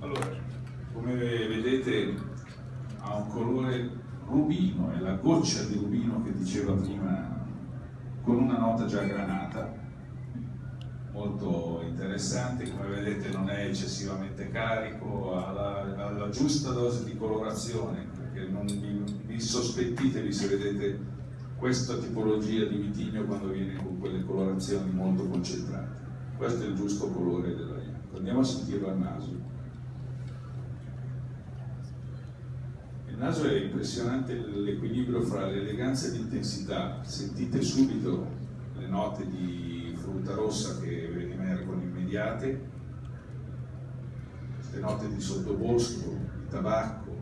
Allora, come vedete ha un colore rubino, è la goccia di rubino che diceva prima, con una nota già granata, molto interessante, come vedete non è eccessivamente carico, ha la, ha la giusta dose di colorazione, perché non vi, vi sospettitevi se vedete questa tipologia di vitigno quando viene con quelle colorazioni molto concentrate. Questo è il giusto colore della. Andiamo a sentirlo al naso. Il naso è impressionante l'equilibrio fra l'eleganza e l'intensità. Sentite subito le note di frutta rossa che emergono immediate, queste note di sottobosco, di tabacco,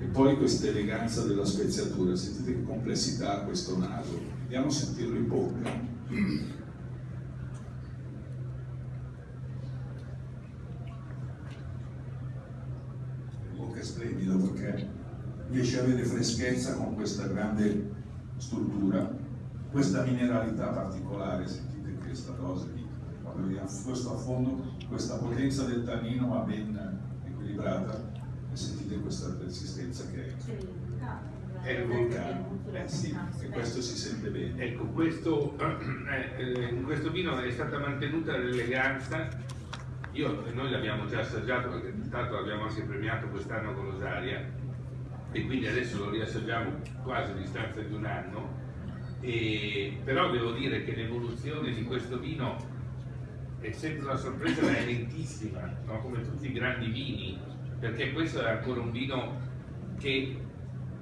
e poi questa eleganza della speziatura. Sentite che complessità ha questo naso. Andiamo a sentirlo in bocca. È splendido perché riesce a avere freschezza con questa grande struttura, questa mineralità particolare, sentite questa dose di, quando vediamo questo a fondo, questa potenza del tannino ma ben equilibrata e sentite questa persistenza che è. È il vulcano, eh sì, e questo si sente bene. Ecco, questo, eh, in questo vino è stata mantenuta l'eleganza. Io, noi l'abbiamo già assaggiato perché tanto l'abbiamo anche premiato quest'anno con Rosaria e quindi adesso lo riassaggiamo quasi a distanza di un anno. E, però devo dire che l'evoluzione di questo vino è sempre una sorpresa, ma è lentissima, no? come tutti i grandi vini, perché questo è ancora un vino che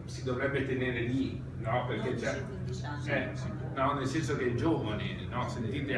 si dovrebbe tenere lì, no? Perché c'è, eh, no, nel senso che è giovane, no? Sentite